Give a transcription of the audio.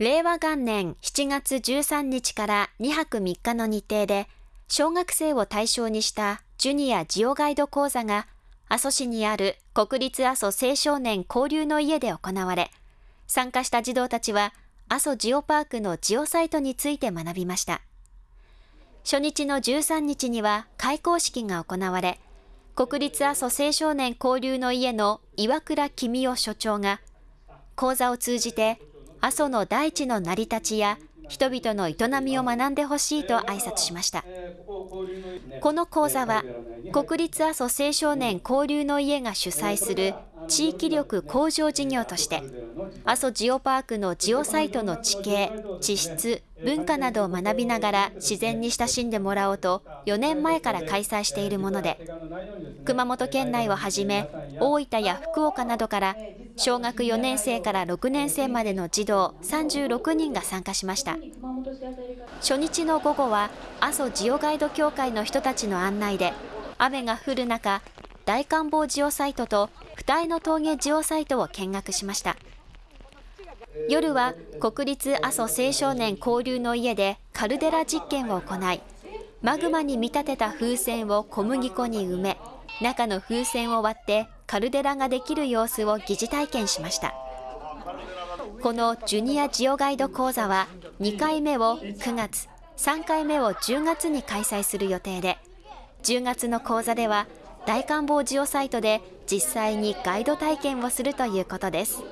令和元年7月13日から2泊3日の日程で、小学生を対象にしたジュニアジオガイド講座が、阿蘇市にある国立阿蘇青少年交流の家で行われ、参加した児童たちは、阿蘇ジオパークのジオサイトについて学びました。初日の13日には開校式が行われ、国立阿蘇青少年交流の家の岩倉公夫所長が、講座を通じて阿蘇の大地の成り立ちや人々の営みを学んでほしいと挨拶しました。この講座は国立阿蘇青少年交流の家が主催する地域力向上事業として阿蘇ジオパークのジオサイトの地形、地質、文化などを学びながら自然に親しんでもらおうと4年前から開催しているもので熊本県内をはじめ大分や福岡などから小学4年生から6年生までの児童36人が参加しました。初日の午後は阿蘇ジオガイド協会の人たちの案内で雨が降る中大観望ジオサイトと二重の峠ジオサイトを見学しました。夜は国立阿蘇青少年交流の家でカルデラ実験を行いマグマに見立てた風船を小麦粉に埋め中の風船を割ってカルデラができる様子を疑似体験しましたこのジュニアジオガイド講座は2回目を9月3回目を10月に開催する予定で10月の講座では大観望ジオサイトで実際にガイド体験をするということです。